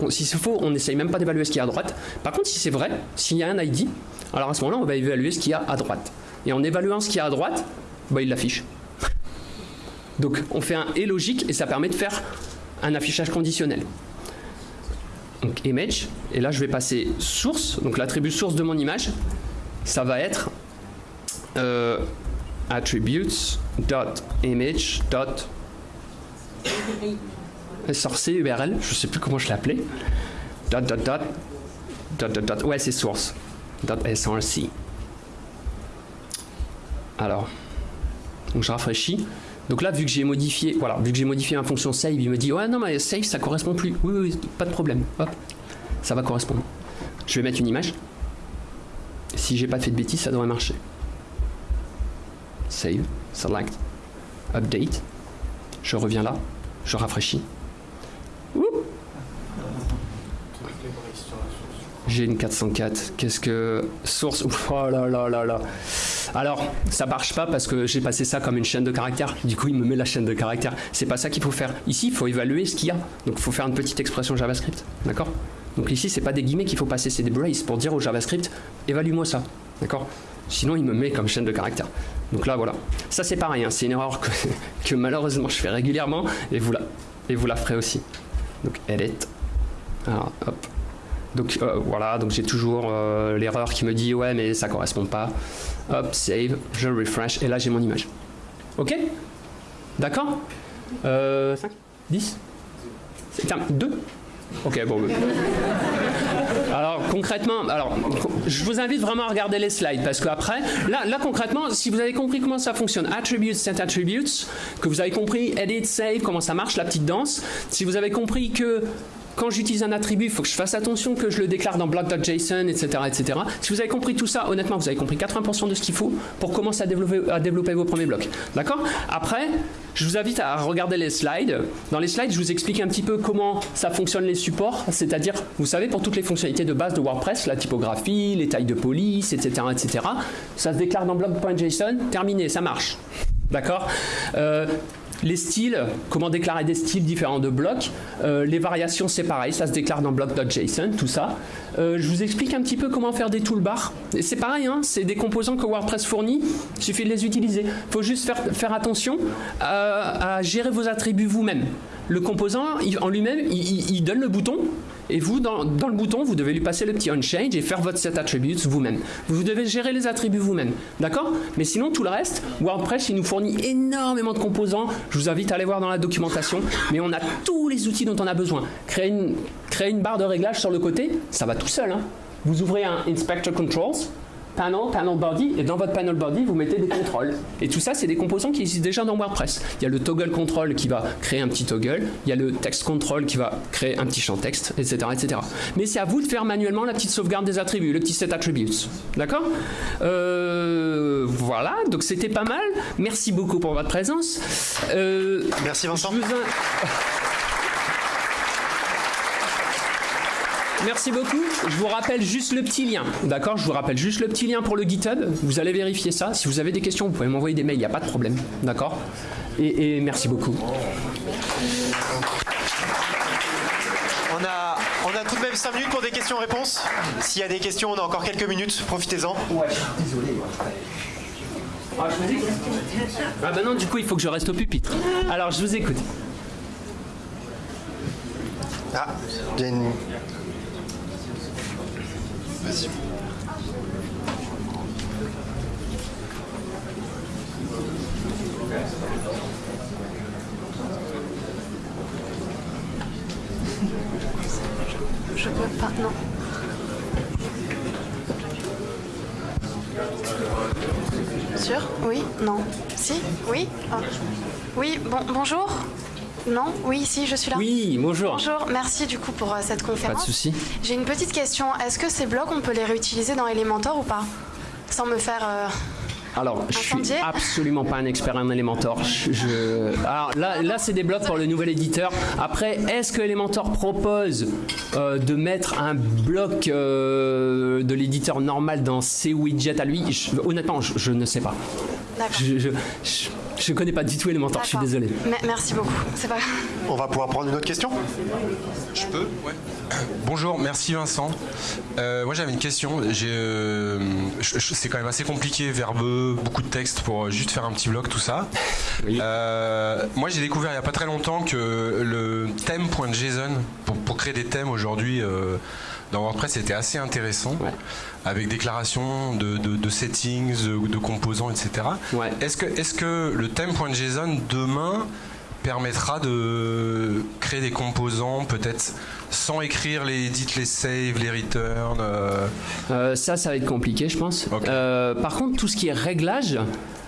Speaker 1: si c'est faux, on n'essaye même pas d'évaluer ce qu'il y a à droite. Par contre, si c'est vrai, s'il y a un ID, alors à ce moment-là, on va évaluer ce qu'il y a à droite. Et en évaluant ce qu'il y a à droite, bah, il l'affiche. Donc on fait un et logique et ça permet de faire un affichage conditionnel. Donc image, et là je vais passer source, donc l'attribut source de mon image, ça va être euh, attributes.image URL, je sais plus comment je l'appelais. Dot, dot, dot, dot, dot, ouais, c'est source. Dot src. Alors, donc je rafraîchis. Donc là, vu que j'ai modifié, voilà, vu que j'ai modifié ma fonction save, il me dit ouais non mais save ça correspond plus. Oui, oui, pas de problème. Hop, ça va correspondre. Je vais mettre une image. Si j'ai pas fait de bêtises, ça devrait marcher. Save, select, update. Je reviens là, je rafraîchis. J'ai une 404. Qu'est-ce que. Source. oh là là là là. Alors, ça marche pas parce que j'ai passé ça comme une chaîne de caractères. Du coup, il me met la chaîne de caractères. C'est pas ça qu'il faut faire. Ici, il faut évaluer ce qu'il y a. Donc, il faut faire une petite expression JavaScript. D'accord? Donc, ici, c'est pas des guillemets qu'il faut passer, c'est des braces pour dire au JavaScript évalue-moi ça. D'accord? Sinon, il me met comme chaîne de caractères. Donc là, voilà. Ça, c'est pareil. Hein. C'est une erreur que, malheureusement je fais régulièrement et vous la, et vous la ferez aussi. Donc, edit. Alors, hop. Donc euh, voilà, donc j'ai toujours euh, l'erreur qui me dit ouais mais ça correspond pas. Hop, save, je refresh et là j'ai mon image. Ok? D'accord? Euh, 5 10 2 Ok, bon. Alors concrètement, alors je vous invite vraiment à regarder les slides parce qu'après, là, là concrètement, si vous avez compris comment ça fonctionne, attributes, set attributes, que vous avez compris edit, save, comment ça marche la petite danse, si vous avez compris que quand j'utilise un attribut, il faut que je fasse attention que je le déclare dans block.json, etc., etc. Si vous avez compris tout ça, honnêtement, vous avez compris 80% de ce qu'il faut pour commencer à développer, vos premiers blocs. D'accord? Après, je vous invite à regarder les slides. Dans les slides, je vous explique un petit peu comment ça fonctionne les supports, c'est-à-dire, vous savez, pour toutes les fonctionnalités de base de WordPress, la typographie, les tailles de police, etc., etc., ça se déclare dans block.json, terminé, ça marche. D'accord? Euh, les styles, comment déclarer des styles différents de blocs. Euh, les variations, c'est pareil, ça se déclare dans bloc.json, tout ça. Euh, je vous explique un petit peu comment faire des toolbars. C'est pareil, hein, c'est des composants que WordPress fournit, il suffit de les utiliser. Il faut juste faire, attention à, à gérer vos attributs vous-même. Le composant, en lui-même, il, donne le bouton, et vous, dans, le bouton, vous devez lui passer le petit onChange et faire votre set attributes vous-même. Vous devez gérer les attributs vous-même, d'accord? Mais sinon, tout le reste, WordPress, il nous fournit énormément de composants. Je vous invite à aller voir dans la documentation, mais on a tous les outils dont on a besoin. Créer une, barre de réglage sur le côté, ça va tout seul. Hein. Vous ouvrez un Inspector Controls, panel, panel body, et dans votre panel body, vous mettez des contrôles. Et tout ça, c'est des composants qui existent déjà dans WordPress. Il y a le toggle control qui va créer un petit toggle, il y a le text control qui va créer un petit champ texte, etc. etc. Mais c'est à vous de faire manuellement la petite sauvegarde des attributs, le petit set attributes. D'accord? Euh, Voilà, donc c'était pas mal. Merci beaucoup pour votre présence.
Speaker 2: Euh, Merci Vincent.
Speaker 1: Merci beaucoup. Je vous rappelle juste le petit lien. D'accord Je vous rappelle juste le petit lien pour le GitHub. Vous allez vérifier ça. Si vous avez des questions, vous pouvez m'envoyer des mails, il n'y a pas de problème. D'accord? Et, et, merci beaucoup.
Speaker 2: On a, on a tout de même 5 minutes pour des questions-réponses. S'il y a des questions, on a encore quelques minutes. Profitez-en. Ouais, désolé.
Speaker 1: Ah, ah bah non, du coup, il faut que je reste au pupitre. Alors, je vous écoute.
Speaker 2: Ah, il y a une Vas-y.
Speaker 3: Je peux non. Sûr? Oui? Non Si? Oui? Ah. Oui, bon, bonjour non Oui, si, je suis là.
Speaker 1: Oui, bonjour.
Speaker 3: Bonjour, merci du coup pour euh, cette conférence.
Speaker 1: Pas de souci.
Speaker 3: J'ai une petite question. Est-ce que ces blocs, on peut les réutiliser dans Elementor ou pas? Sans me faire... Euh,
Speaker 1: alors, je suis absolument pas un expert en Elementor. Je, Alors là, là c'est des blocs pour le nouvel éditeur. Après, est-ce que Elementor propose euh, de mettre un bloc de l'éditeur normal dans ses widgets à lui? Honnêtement, je, ne sais pas. Je connais pas du tout Elementor, je suis désolé.
Speaker 3: merci beaucoup, c'est pas
Speaker 2: On va pouvoir prendre une autre question
Speaker 4: Je peux Ouais. Bonjour, merci Vincent. Euh, moi j'avais une question. Euh, c'est quand même assez compliqué, verbeux, beaucoup de texte pour juste faire un petit blog, tout ça. Euh, moi j'ai découvert il n'y a pas très longtemps que le thème.json, pour, pour créer des thèmes aujourd'hui dans WordPress, c'était assez intéressant. avec déclaration de, de, settings, de, composants, etc. Est-ce que, est que le thème.json demain permettra de créer des composants peut-être sans écrire les edits, les saves, les returns
Speaker 1: euh? Euh, Ça, ça va être compliqué, je pense. Euh, par contre, tout ce qui est réglage,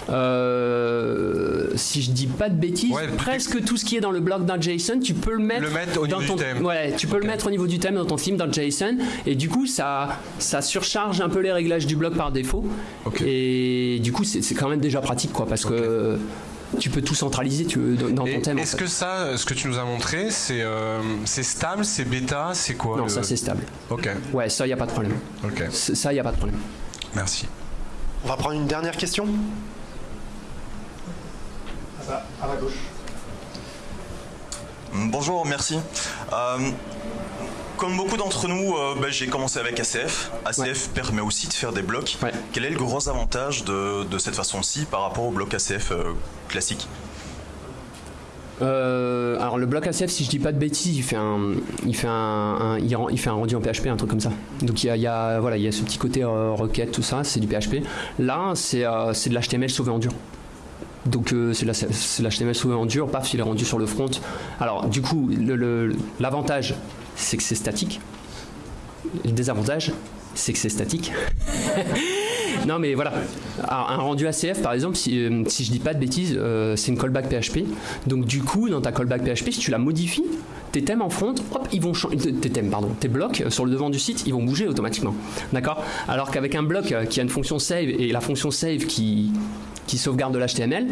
Speaker 1: euh, si je dis pas de bêtises, presque tout ce qui est dans le bloc d'un JSON, tu peux le mettre,
Speaker 4: au
Speaker 1: dans
Speaker 4: ton, thème.
Speaker 1: Ouais, tu peux le mettre au niveau du thème dans ton theme dans JSON, et du coup ça, ça surcharge un peu les réglages du bloc par défaut. Et du coup c'est quand même déjà pratique quoi, parce que tu peux tout centraliser tu, dans, ton thème.
Speaker 4: Est-ce que ça, ce que tu nous as montré, c'est euh, stable, c'est bêta, c'est quoi
Speaker 1: Non, ça c'est stable.
Speaker 4: Ok.
Speaker 1: Ouais, ça y a pas de problème.
Speaker 4: Ok.
Speaker 1: Ça y a pas de problème.
Speaker 4: Merci.
Speaker 2: On va prendre une dernière question?
Speaker 5: À la gauche. Bonjour, merci. Euh, comme beaucoup d'entre nous, euh, ben, j'ai commencé avec ACF. ACF permet aussi de faire des blocs. Quel est le gros avantage de, cette façon-ci par rapport au bloc ACF euh, classique
Speaker 1: alors le bloc ACF, si je dis pas de bêtises, il fait un, il fait un, il, fait un rendu en PHP, un truc comme ça. Donc il y a, voilà, il y a ce petit côté requête, tout ça, c'est du PHP. Là, c'est de l'HTML sauvé en dur. Donc euh, c'est l'HTML sauvé en dur, paf, il est rendu sur le front. Alors du coup, l'avantage, c'est que c'est statique. Le désavantage, c'est que c'est statique. non mais voilà, un rendu ACF par exemple, si, euh, si je dis pas de bêtises, euh, c'est une callback PHP. Donc du coup, dans ta callback PHP, si tu la modifies, tes thèmes en front, hop, ils vont changer. Tes thèmes, pardon, tes blocs sur le devant du site, ils vont bouger automatiquement. D'accord? Alors qu'avec un bloc qui a une fonction save et la fonction save qui, qui sauvegarde de l'HTML,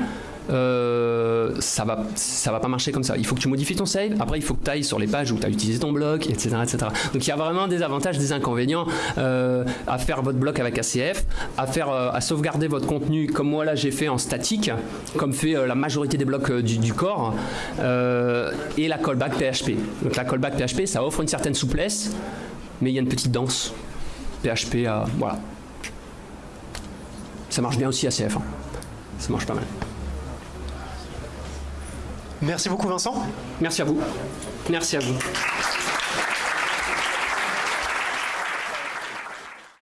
Speaker 1: euh, ça va ça va pas marcher comme ça. Il faut que tu modifies ton save, après il faut que tu ailles sur les pages où tu as utilisé ton bloc, etc., etc. Donc il y a vraiment des avantages, des inconvénients euh, à faire votre bloc avec ACF, à, faire, euh, à sauvegarder votre contenu comme moi là j'ai fait en statique, comme fait la majorité des blocs du, corps, et la callback PHP. Donc la callback PHP ça offre une certaine souplesse, mais il y a une petite danse. PHP, voilà. Ça marche bien aussi ACF. Hein ça marche pas mal.
Speaker 2: Merci beaucoup Vincent.
Speaker 1: Merci à vous. Merci à vous.